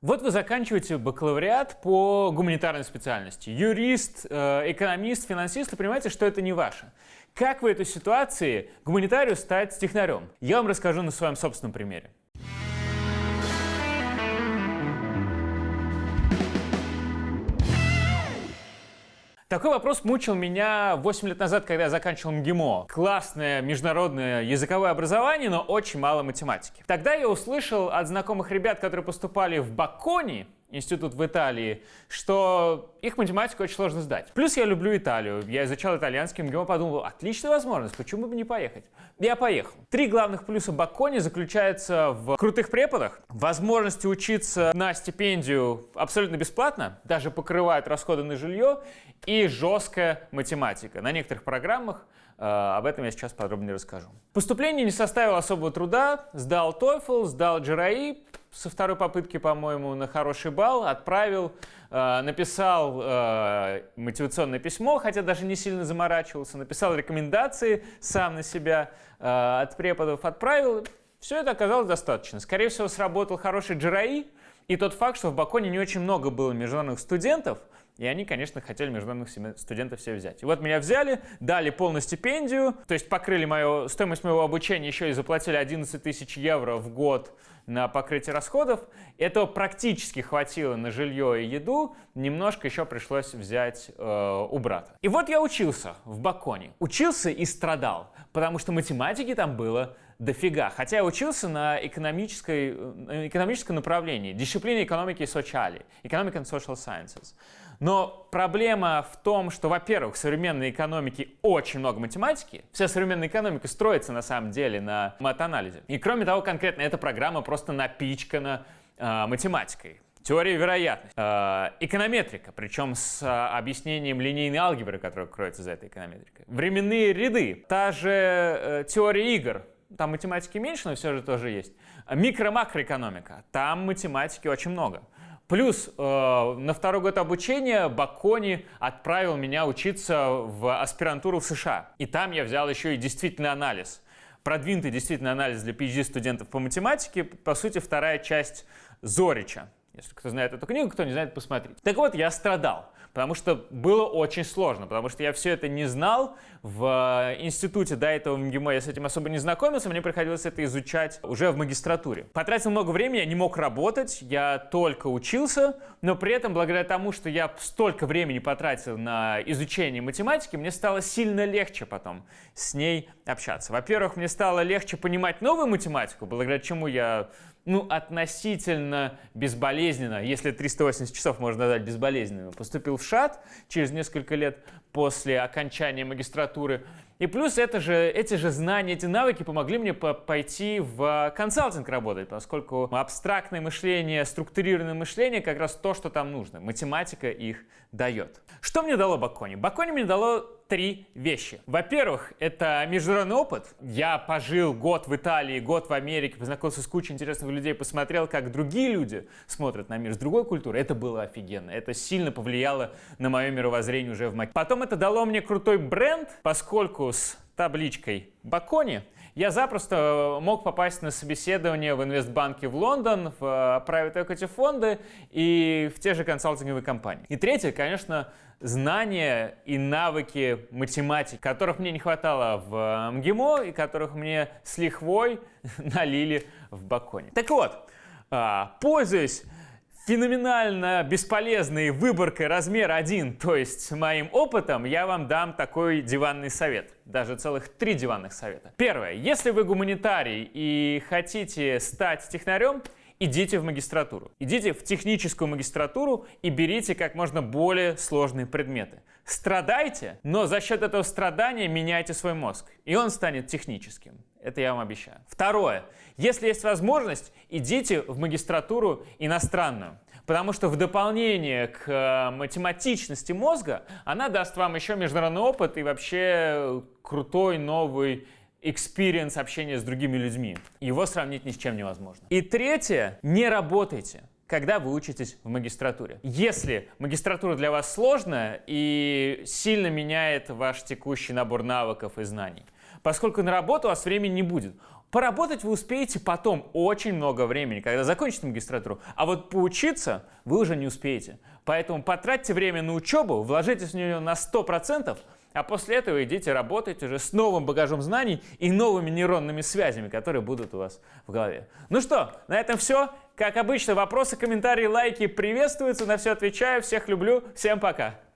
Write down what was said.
Вот вы заканчиваете бакалавриат по гуманитарной специальности. Юрист, э, экономист, финансист, и понимаете, что это не ваше. Как в этой ситуации гуманитарию стать технарем? Я вам расскажу на своем собственном примере. Такой вопрос мучил меня 8 лет назад, когда я заканчивал МГИМО. Классное международное языковое образование, но очень мало математики. Тогда я услышал от знакомых ребят, которые поступали в Бакони, институт в Италии, что их математику очень сложно сдать. Плюс я люблю Италию. Я изучал итальянский МГИМО, подумал, отличная возможность, почему бы не поехать? Я поехал. Три главных плюса Бакони заключаются в крутых преподах, возможности учиться на стипендию абсолютно бесплатно, даже покрывают расходы на жилье, и жесткая математика. На некоторых программах э, об этом я сейчас подробнее расскажу. Поступление не составило особого труда. Сдал TOEFL, сдал GRE, со второй попытки, по-моему, на хороший балл, отправил, э, написал э, мотивационное письмо, хотя даже не сильно заморачивался, написал рекомендации сам на себя э, от преподов, отправил. Все это оказалось достаточно. Скорее всего, сработал хороший GRI, и тот факт, что в Баконе не очень много было международных студентов, и они, конечно, хотели международных студентов все взять. И вот меня взяли, дали полную стипендию, то есть покрыли мою, стоимость моего обучения, еще и заплатили 11 тысяч евро в год на покрытие расходов. Этого практически хватило на жилье и еду, немножко еще пришлось взять э, у брата. И вот я учился в Баконе. Учился и страдал, потому что математики там было дофига. Хотя я учился на экономической, э, экономическом направлении, дисциплине экономики и социали, Economic and Social Sciences. Но проблема в том, что, во-первых, в современной экономике очень много математики. Вся современная экономика строится на самом деле на матанализе. И кроме того, конкретно эта программа просто напичкана э, математикой. Теория вероятности, э, эконометрика, причем с э, объяснением линейной алгебры, которая кроется за этой эконометрикой. Временные ряды, та же э, теория игр, там математики меньше, но все же тоже есть. Микро-макроэкономика, там математики очень много. Плюс э, на второй год обучения Бакони отправил меня учиться в аспирантуру в США. И там я взял еще и действительный анализ. Продвинутый действительный анализ для PhD-студентов по математике, по сути, вторая часть Зорича. Если кто знает эту книгу, кто не знает, посмотрите. Так вот, я страдал потому что было очень сложно, потому что я все это не знал. В э, институте до этого МГИМО я с этим особо не знакомился, мне приходилось это изучать уже в магистратуре. Потратил много времени, я не мог работать, я только учился, но при этом, благодаря тому, что я столько времени потратил на изучение математики, мне стало сильно легче потом с ней общаться. Во-первых, мне стало легче понимать новую математику, благодаря чему я ну, относительно безболезненно, если 380 часов можно назвать безболезненным, поступил в ШАТ через несколько лет после окончания магистратуры. И плюс это же, эти же знания, эти навыки помогли мне по пойти в консалтинг работать, поскольку абстрактное мышление, структурированное мышление как раз то, что там нужно. Математика их дает. Что мне дало Бакони? Бакони мне дало три вещи. Во-первых, это международный опыт. Я пожил год в Италии, год в Америке, познакомился с кучей интересных людей, посмотрел, как другие люди смотрят на мир с другой культуры. Это было офигенно. Это сильно повлияло на мое мировоззрение уже в Маке. Потом это дало мне крутой бренд, поскольку с табличкой Бакони я запросто мог попасть на собеседование в инвестбанке в Лондон, в э, private equity фонды и в те же консалтинговые компании. И третье, конечно, знания и навыки математики, которых мне не хватало в МГИМО и которых мне с лихвой налили в Баконе. Так вот, а, пользуясь феноменально бесполезной выборкой размер 1, то есть моим опытом, я вам дам такой диванный совет. Даже целых три диванных совета. Первое. Если вы гуманитарий и хотите стать технарем, идите в магистратуру. Идите в техническую магистратуру и берите как можно более сложные предметы. Страдайте, но за счет этого страдания меняйте свой мозг, и он станет техническим. Это я вам обещаю. Второе. Если есть возможность, идите в магистратуру иностранную. Потому что в дополнение к э, математичности мозга, она даст вам еще международный опыт и вообще крутой новый experience общения с другими людьми. Его сравнить ни с чем невозможно. И третье. Не работайте когда вы учитесь в магистратуре. Если магистратура для вас сложная и сильно меняет ваш текущий набор навыков и знаний, поскольку на работу у вас времени не будет. Поработать вы успеете потом очень много времени, когда закончите магистратуру, а вот поучиться вы уже не успеете. Поэтому потратьте время на учебу, вложитесь в нее на 100%, а после этого идите работать уже с новым багажом знаний и новыми нейронными связями, которые будут у вас в голове. Ну что, на этом все. Как обычно, вопросы, комментарии, лайки приветствуются. На все отвечаю. Всех люблю. Всем пока.